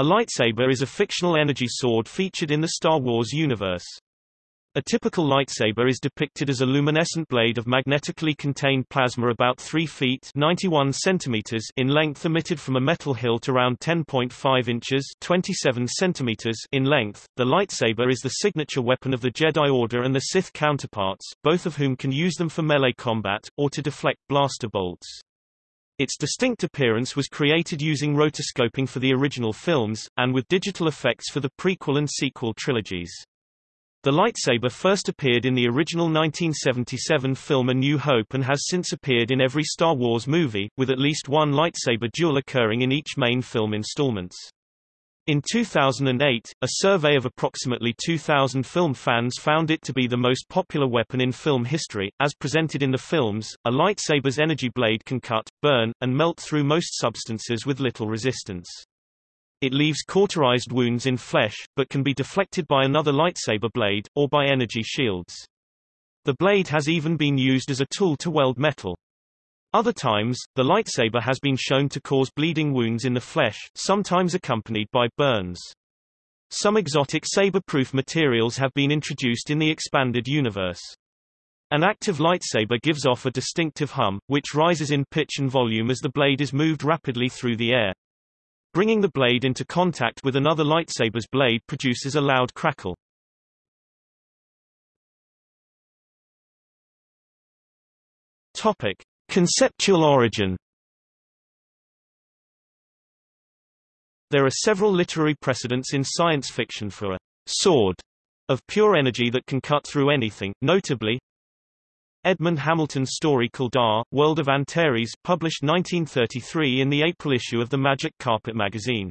A lightsaber is a fictional energy sword featured in the Star Wars universe. A typical lightsaber is depicted as a luminescent blade of magnetically contained plasma about 3 feet 91 centimeters in length emitted from a metal hilt around 10.5 inches 27 centimeters in length. The lightsaber is the signature weapon of the Jedi Order and the Sith counterparts, both of whom can use them for melee combat, or to deflect blaster bolts. Its distinct appearance was created using rotoscoping for the original films, and with digital effects for the prequel and sequel trilogies. The lightsaber first appeared in the original 1977 film A New Hope and has since appeared in every Star Wars movie, with at least one lightsaber duel occurring in each main film installments. In 2008, a survey of approximately 2,000 film fans found it to be the most popular weapon in film history. As presented in the films, a lightsaber's energy blade can cut, burn, and melt through most substances with little resistance. It leaves cauterized wounds in flesh, but can be deflected by another lightsaber blade, or by energy shields. The blade has even been used as a tool to weld metal. Other times, the lightsaber has been shown to cause bleeding wounds in the flesh, sometimes accompanied by burns. Some exotic saber-proof materials have been introduced in the expanded universe. An active lightsaber gives off a distinctive hum, which rises in pitch and volume as the blade is moved rapidly through the air. Bringing the blade into contact with another lightsaber's blade produces a loud crackle. Topic: Conceptual origin. There are several literary precedents in science fiction for a sword of pure energy that can cut through anything, notably Edmond Hamilton's story Kaldar, World of Antares, published 1933 in the April issue of the Magic Carpet magazine.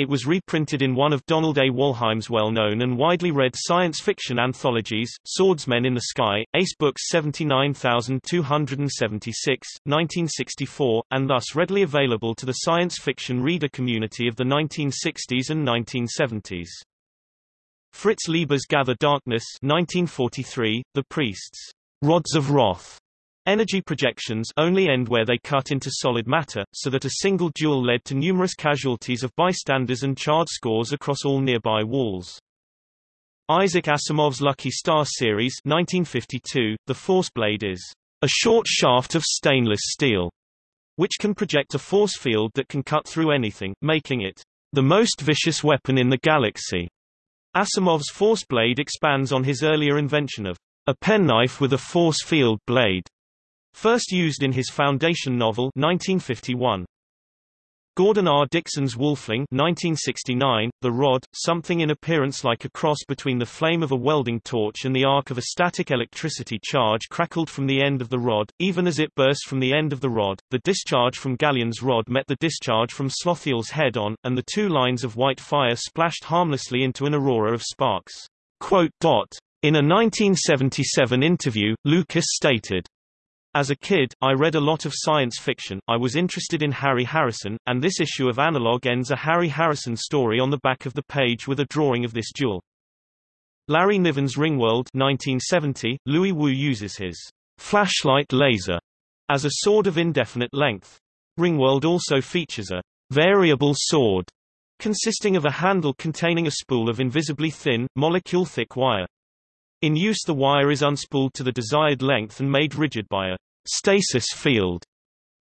It was reprinted in one of Donald A. Wollheim's well-known and widely read science fiction anthologies, Swordsmen in the Sky, Ace Books 79276, 1964, and thus readily available to the science fiction reader community of the 1960s and 1970s. Fritz Leiber's Gather Darkness 1943, The Priests rods of Roth Energy projections only end where they cut into solid matter, so that a single duel led to numerous casualties of bystanders and charred scores across all nearby walls. Isaac Asimov's Lucky Star series 1952, the force blade is a short shaft of stainless steel, which can project a force field that can cut through anything, making it the most vicious weapon in the galaxy. Asimov's force blade expands on his earlier invention of a penknife with a force field blade, first used in his Foundation novel 1951. Gordon R. Dickson's Wolfling 1969, The Rod, something in appearance like a cross between the flame of a welding torch and the arc of a static electricity charge crackled from the end of the rod, even as it burst from the end of the rod. The discharge from Galleon's rod met the discharge from Slothiel's head-on, and the two lines of white fire splashed harmlessly into an aurora of sparks. In a 1977 interview, Lucas stated, As a kid, I read a lot of science fiction, I was interested in Harry Harrison, and this issue of Analog ends a Harry Harrison story on the back of the page with a drawing of this duel. Larry Niven's Ringworld 1970, Louis Wu uses his flashlight laser as a sword of indefinite length. Ringworld also features a variable sword consisting of a handle containing a spool of invisibly thin, molecule-thick wire. In use the wire is unspooled to the desired length and made rigid by a stasis field.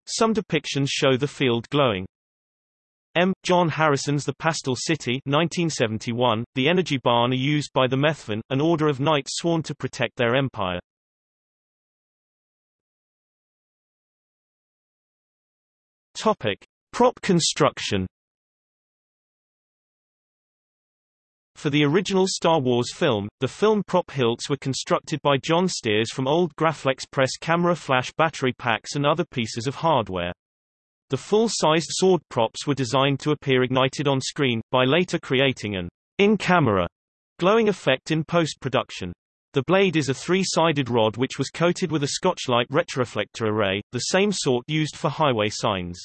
Some depictions show the field glowing. M. John Harrison's The Pastel City 1971, the energy barn are used by the Methven, an order of knights sworn to protect their empire. Topic. Prop construction For the original Star Wars film, the film prop hilts were constructed by John Stears from old Graflex press camera flash battery packs and other pieces of hardware. The full-sized sword props were designed to appear ignited on screen, by later creating an in-camera glowing effect in post-production. The blade is a three-sided rod which was coated with a Scotchlite retroreflector array, the same sort used for highway signs.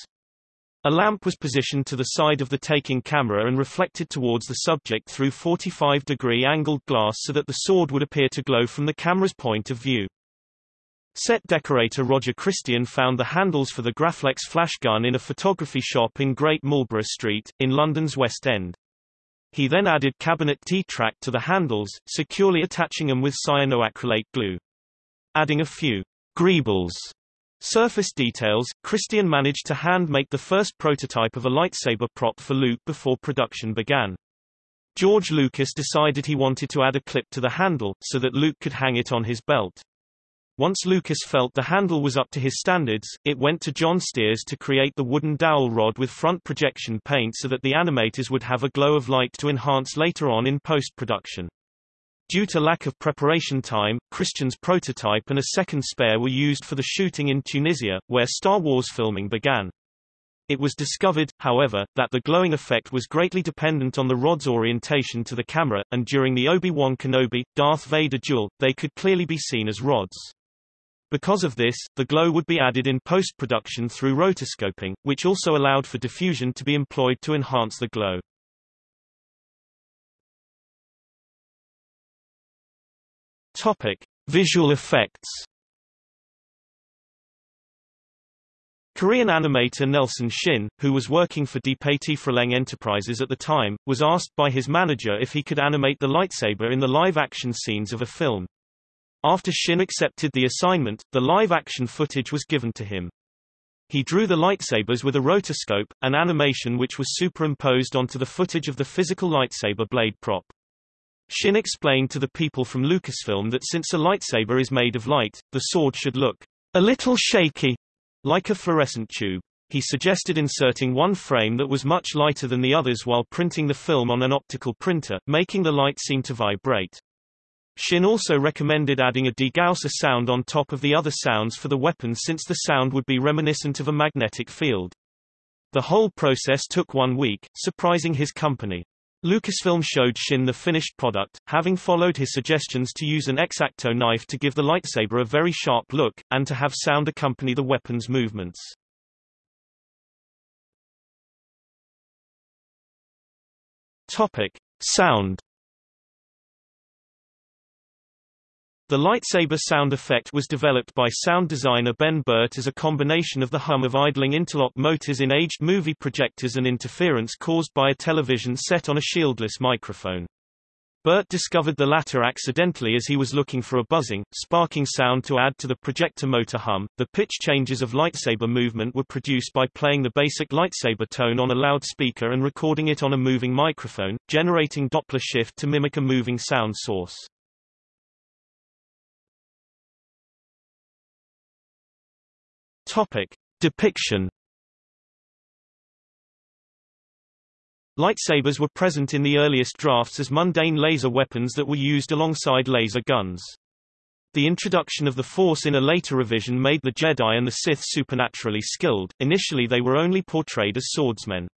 A lamp was positioned to the side of the taking camera and reflected towards the subject through 45-degree angled glass so that the sword would appear to glow from the camera's point of view. Set decorator Roger Christian found the handles for the Graflex flash gun in a photography shop in Great Marlborough Street, in London's West End. He then added cabinet T-track to the handles, securely attaching them with cyanoacrylate glue. Adding a few greebles surface details, Christian managed to hand-make the first prototype of a lightsaber prop for Luke before production began. George Lucas decided he wanted to add a clip to the handle, so that Luke could hang it on his belt. Once Lucas felt the handle was up to his standards, it went to John Stears to create the wooden dowel rod with front projection paint so that the animators would have a glow of light to enhance later on in post-production. Due to lack of preparation time, Christian's prototype and a second spare were used for the shooting in Tunisia, where Star Wars filming began. It was discovered, however, that the glowing effect was greatly dependent on the rod's orientation to the camera, and during the Obi-Wan Kenobi, Darth Vader duel, they could clearly be seen as rods. Because of this, the glow would be added in post-production through rotoscoping, which also allowed for diffusion to be employed to enhance the glow. Topic: Visual effects. Korean animator Nelson Shin, who was working for DePatie Freleng Enterprises at the time, was asked by his manager if he could animate the lightsaber in the live-action scenes of a film. After Shin accepted the assignment, the live-action footage was given to him. He drew the lightsabers with a rotoscope, an animation which was superimposed onto the footage of the physical lightsaber blade prop. Shin explained to the people from Lucasfilm that since a lightsaber is made of light, the sword should look a little shaky, like a fluorescent tube. He suggested inserting one frame that was much lighter than the others while printing the film on an optical printer, making the light seem to vibrate. Shin also recommended adding a degausser sound on top of the other sounds for the weapon since the sound would be reminiscent of a magnetic field. The whole process took one week, surprising his company. Lucasfilm showed Shin the finished product, having followed his suggestions to use an X-Acto knife to give the lightsaber a very sharp look, and to have sound accompany the weapon's movements. Topic. Sound The lightsaber sound effect was developed by sound designer Ben Burtt as a combination of the hum of idling interlock motors in aged movie projectors and interference caused by a television set on a shieldless microphone. Burtt discovered the latter accidentally as he was looking for a buzzing, sparking sound to add to the projector motor hum. The pitch changes of lightsaber movement were produced by playing the basic lightsaber tone on a loudspeaker and recording it on a moving microphone, generating Doppler shift to mimic a moving sound source. Topic. Depiction Lightsabers were present in the earliest drafts as mundane laser weapons that were used alongside laser guns. The introduction of the Force in a later revision made the Jedi and the Sith supernaturally skilled, initially they were only portrayed as swordsmen.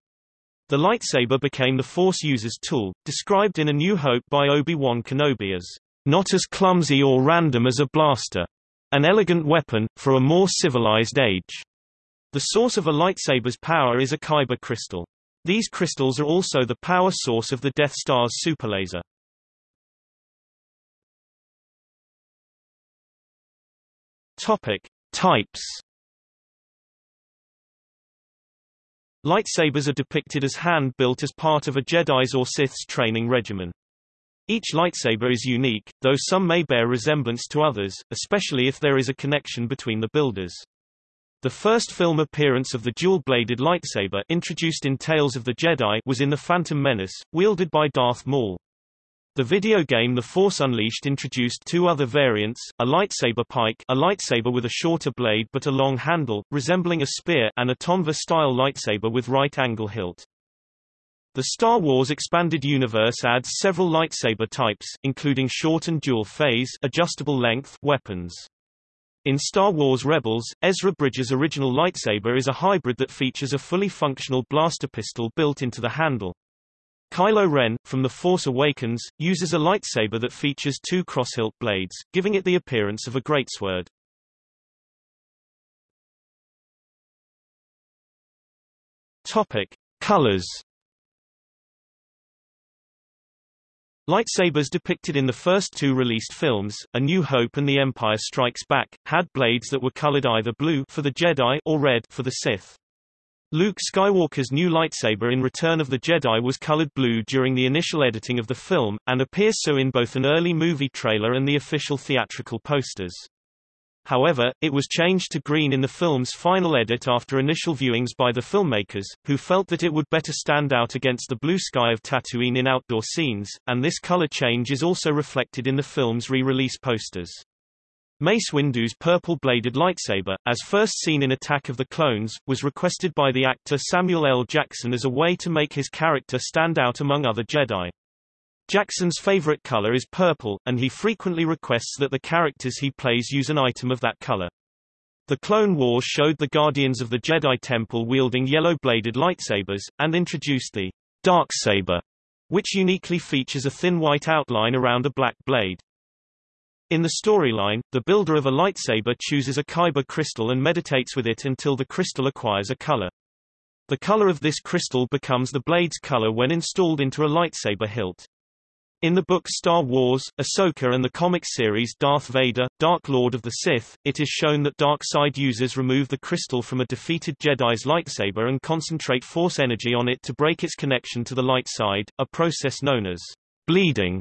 The lightsaber became the Force user's tool, described in A New Hope by Obi-Wan Kenobi as, "...not as clumsy or random as a blaster." An elegant weapon, for a more civilized age. The source of a lightsaber's power is a kyber crystal. These crystals are also the power source of the Death Star's superlaser. Topic. Types Lightsabers are depicted as hand-built as part of a Jedi's or Sith's training regimen. Each lightsaber is unique, though some may bear resemblance to others, especially if there is a connection between the builders. The first film appearance of the dual-bladed lightsaber introduced in Tales of the Jedi was in The Phantom Menace, wielded by Darth Maul. The video game The Force Unleashed introduced two other variants, a lightsaber pike a lightsaber with a shorter blade but a long handle, resembling a spear and a Tonfa-style lightsaber with right-angle hilt. The Star Wars Expanded Universe adds several lightsaber types, including short and dual phase adjustable length weapons. In Star Wars Rebels, Ezra Bridger's original lightsaber is a hybrid that features a fully functional blaster pistol built into the handle. Kylo Ren, from The Force Awakens, uses a lightsaber that features two crosshilt blades, giving it the appearance of a greatsword. Topic. Colors Lightsabers depicted in the first two released films, A New Hope and The Empire Strikes Back, had blades that were colored either blue for the Jedi or red for the Sith. Luke Skywalker's new lightsaber in Return of the Jedi was colored blue during the initial editing of the film, and appears so in both an early movie trailer and the official theatrical posters. However, it was changed to green in the film's final edit after initial viewings by the filmmakers, who felt that it would better stand out against the blue sky of Tatooine in outdoor scenes, and this color change is also reflected in the film's re-release posters. Mace Windu's purple-bladed lightsaber, as first seen in Attack of the Clones, was requested by the actor Samuel L. Jackson as a way to make his character stand out among other Jedi. Jackson's favorite color is purple, and he frequently requests that the characters he plays use an item of that color. The Clone Wars showed the Guardians of the Jedi Temple wielding yellow-bladed lightsabers, and introduced the Darksaber, which uniquely features a thin white outline around a black blade. In the storyline, the builder of a lightsaber chooses a kyber crystal and meditates with it until the crystal acquires a color. The color of this crystal becomes the blade's color when installed into a lightsaber hilt. In the book Star Wars, Ahsoka and the comic series Darth Vader, Dark Lord of the Sith, it is shown that dark side users remove the crystal from a defeated Jedi's lightsaber and concentrate force energy on it to break its connection to the light side, a process known as bleeding,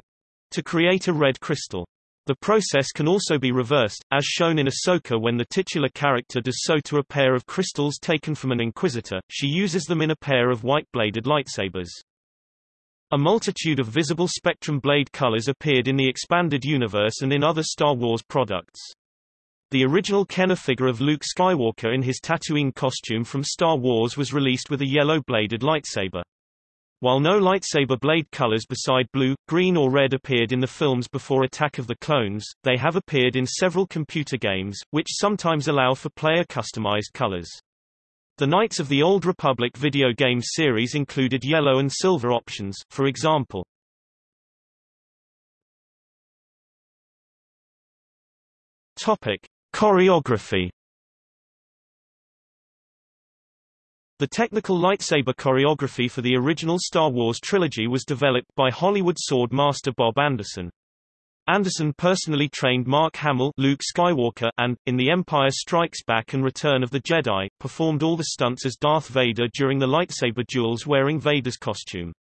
to create a red crystal. The process can also be reversed, as shown in Ahsoka when the titular character does so to a pair of crystals taken from an Inquisitor, she uses them in a pair of white-bladed lightsabers. A multitude of visible spectrum blade colors appeared in the expanded universe and in other Star Wars products. The original Kenner figure of Luke Skywalker in his Tatooine costume from Star Wars was released with a yellow-bladed lightsaber. While no lightsaber blade colors beside blue, green or red appeared in the films before Attack of the Clones, they have appeared in several computer games, which sometimes allow for player-customized colors. The Knights of the Old Republic video game series included yellow and silver options, for example. Topic. Choreography The technical lightsaber choreography for the original Star Wars trilogy was developed by Hollywood sword master Bob Anderson. Anderson personally trained Mark Hamill Luke Skywalker and, in The Empire Strikes Back and Return of the Jedi, performed all the stunts as Darth Vader during the lightsaber duels wearing Vader's costume.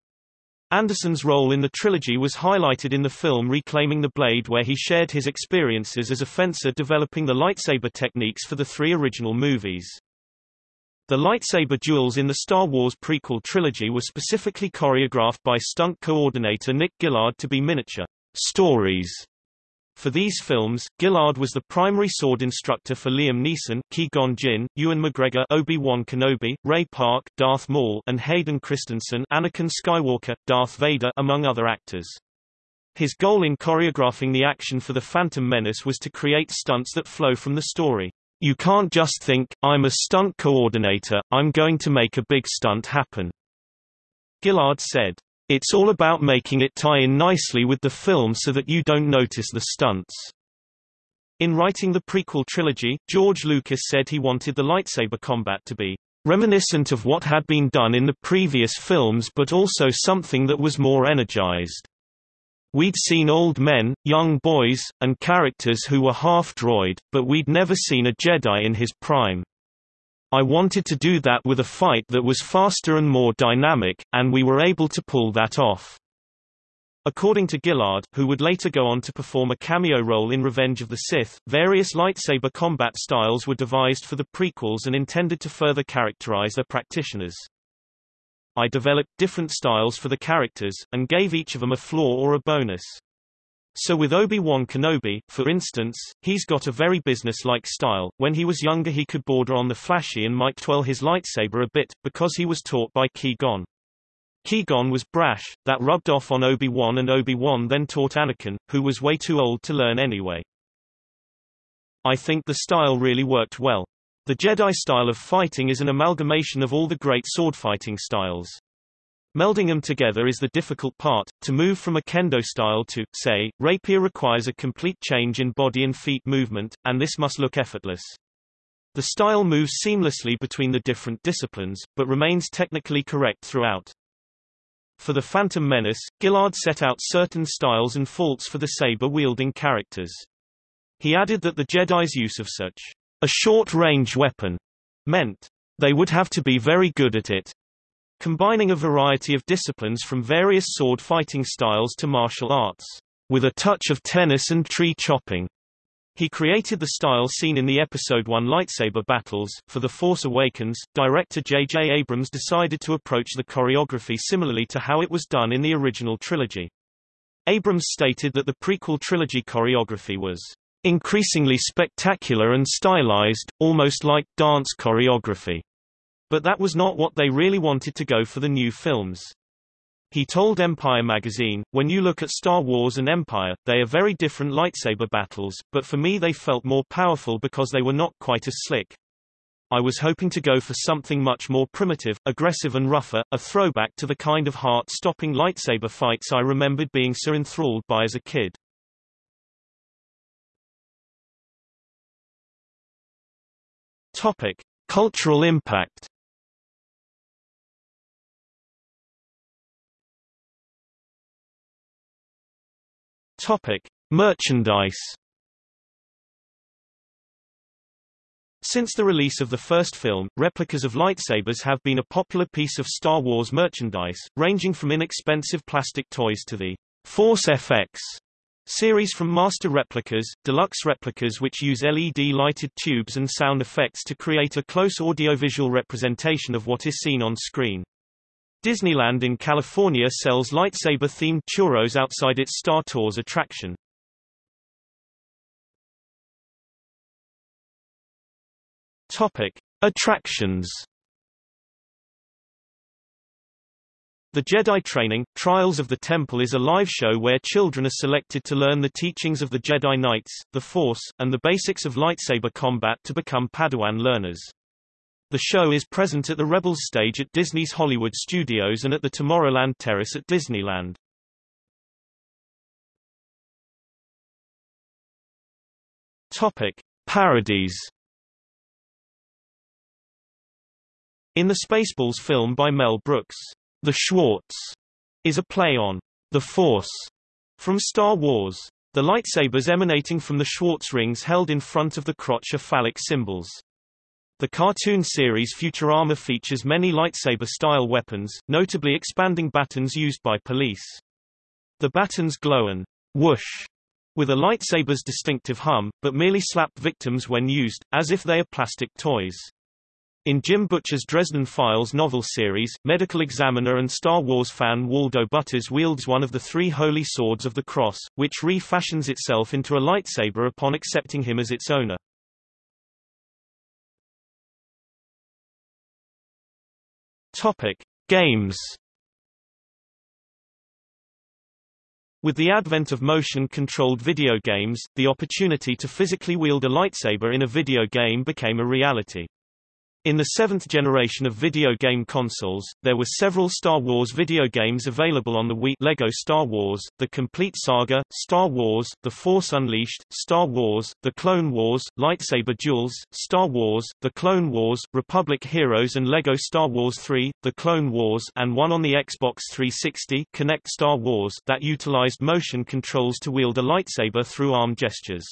Anderson's role in the trilogy was highlighted in the film Reclaiming the Blade where he shared his experiences as a fencer developing the lightsaber techniques for the three original movies. The lightsaber duels in the Star Wars prequel trilogy were specifically choreographed by stunt coordinator Nick Gillard to be miniature stories. For these films, Gillard was the primary sword instructor for Liam Neeson, Qui-Gon Jinn, Ewan McGregor, Obi-Wan Kenobi, Ray Park, Darth Maul, and Hayden Christensen, Anakin Skywalker, Darth Vader, among other actors. His goal in choreographing the action for The Phantom Menace was to create stunts that flow from the story. You can't just think, I'm a stunt coordinator, I'm going to make a big stunt happen. Gillard said. It's all about making it tie in nicely with the film so that you don't notice the stunts. In writing the prequel trilogy, George Lucas said he wanted the lightsaber combat to be reminiscent of what had been done in the previous films but also something that was more energized. We'd seen old men, young boys, and characters who were half-droid, but we'd never seen a Jedi in his prime. I wanted to do that with a fight that was faster and more dynamic, and we were able to pull that off. According to Gillard, who would later go on to perform a cameo role in Revenge of the Sith, various lightsaber combat styles were devised for the prequels and intended to further characterize their practitioners. I developed different styles for the characters, and gave each of them a flaw or a bonus. So with Obi-Wan Kenobi, for instance, he's got a very business-like style. When he was younger he could border on the flashy and might twirl his lightsaber a bit, because he was taught by Qui-Gon. Qui-Gon was brash, that rubbed off on Obi-Wan and Obi-Wan then taught Anakin, who was way too old to learn anyway. I think the style really worked well. The Jedi style of fighting is an amalgamation of all the great sword-fighting styles. Melding them together is the difficult part. To move from a kendo style to, say, rapier requires a complete change in body and feet movement, and this must look effortless. The style moves seamlessly between the different disciplines, but remains technically correct throughout. For The Phantom Menace, Gillard set out certain styles and faults for the saber-wielding characters. He added that the Jedi's use of such a short-range weapon meant they would have to be very good at it, combining a variety of disciplines from various sword fighting styles to martial arts, with a touch of tennis and tree chopping. He created the style seen in the Episode 1 lightsaber battles. For The Force Awakens, director J.J. Abrams decided to approach the choreography similarly to how it was done in the original trilogy. Abrams stated that the prequel trilogy choreography was increasingly spectacular and stylized, almost like dance choreography. But that was not what they really wanted to go for the new films. He told Empire magazine, when you look at Star Wars and Empire, they are very different lightsaber battles, but for me they felt more powerful because they were not quite as slick. I was hoping to go for something much more primitive, aggressive and rougher, a throwback to the kind of heart-stopping lightsaber fights I remembered being so enthralled by as a kid. Topic. Cultural impact Topic: Merchandise. Since the release of the first film, replicas of lightsabers have been a popular piece of Star Wars merchandise, ranging from inexpensive plastic toys to the Force FX series from master replicas, deluxe replicas which use LED-lighted tubes and sound effects to create a close audiovisual representation of what is seen on screen. Disneyland in California sells lightsaber-themed churros outside its Star Tours attraction. Topic: Attractions. The Jedi Training, Trials of the Temple is a live show where children are selected to learn the teachings of the Jedi Knights, the Force, and the basics of lightsaber combat to become Padawan learners. The show is present at the Rebels stage at Disney's Hollywood Studios and at the Tomorrowland Terrace at Disneyland. Topic: Parodies. In the Spaceballs film by Mel Brooks, The Schwartz is a play on The Force from Star Wars. The lightsabers emanating from the Schwartz rings held in front of the crotch are phallic symbols. The cartoon series Futurama features many lightsaber-style weapons, notably expanding batons used by police. The batons glow and whoosh with a lightsaber's distinctive hum, but merely slap victims when used, as if they are plastic toys. In Jim Butcher's Dresden Files novel series, medical examiner and Star Wars fan Waldo Butters wields one of the three holy swords of the cross, which refashions itself into a lightsaber upon accepting him as its owner. Topic: Games. With the advent of motion-controlled video games, the opportunity to physically wield a lightsaber in a video game became a reality. In the seventh generation of video game consoles, there were several Star Wars video games available on the Wii Lego Star Wars, The Complete Saga, Star Wars, The Force Unleashed, Star Wars, The Clone Wars, Lightsaber Duels, Star Wars, The Clone Wars, Republic Heroes and Lego Star Wars 3, The Clone Wars and one on the Xbox 360 Kinect Star Wars that utilized motion controls to wield a lightsaber through arm gestures.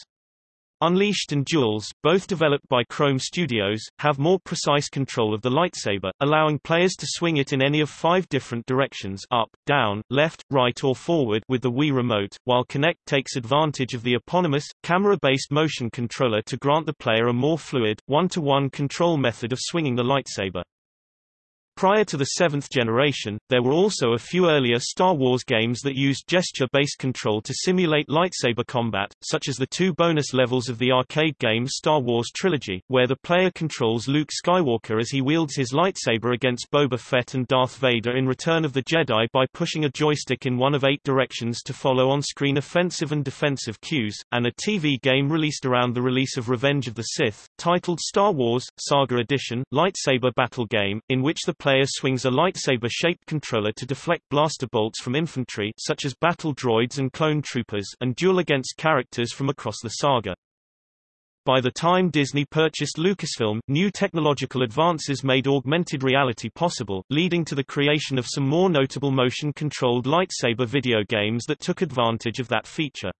Unleashed and Duels, both developed by Krome Studios, have more precise control of the lightsaber, allowing players to swing it in any of five different directions up, down, left, right or forward with the Wii Remote, while Kinect takes advantage of the eponymous, camera-based motion controller to grant the player a more fluid, one-to-one -one control method of swinging the lightsaber. Prior to the seventh generation, there were also a few earlier Star Wars games that used gesture-based control to simulate lightsaber combat, such as the two bonus levels of the arcade game Star Wars Trilogy, where the player controls Luke Skywalker as he wields his lightsaber against Boba Fett and Darth Vader in Return of the Jedi by pushing a joystick in one of eight directions to follow on-screen offensive and defensive cues, and a TV game released around the release of Revenge of the Sith, titled Star Wars, Saga Edition, Lightsaber Battle Game, in which the player swings a lightsaber-shaped controller to deflect blaster bolts from infantry such as battle droids and clone troopers and duel against characters from across the saga. By the time Disney purchased Lucasfilm, new technological advances made augmented reality possible, leading to the creation of some more notable motion-controlled lightsaber video games that took advantage of that feature.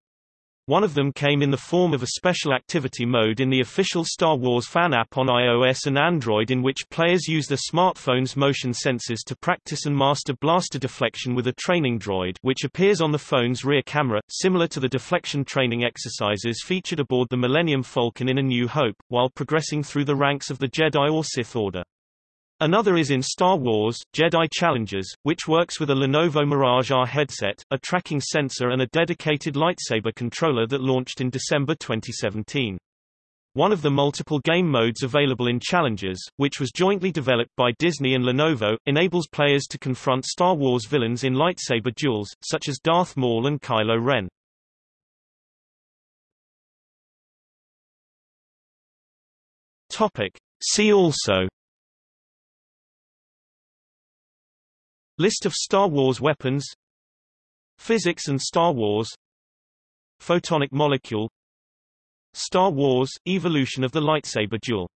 One of them came in the form of a special activity mode in the official Star Wars fan app on iOS and Android in which players use their smartphone's motion sensors to practice and master blaster deflection with a training droid which appears on the phone's rear camera, similar to the deflection training exercises featured aboard the Millennium Falcon in A New Hope, while progressing through the ranks of the Jedi or Sith Order. Another is in Star Wars, Jedi Challenges, which works with a Lenovo Mirage R headset, a tracking sensor and a dedicated lightsaber controller that launched in December 2017. One of the multiple game modes available in Challenges, which was jointly developed by Disney and Lenovo, enables players to confront Star Wars villains in lightsaber duels, such as Darth Maul and Kylo Ren. Topic. See also List of Star Wars weapons. Physics and Star Wars. Photonic molecule. Star Wars – Evolution of the lightsaber duel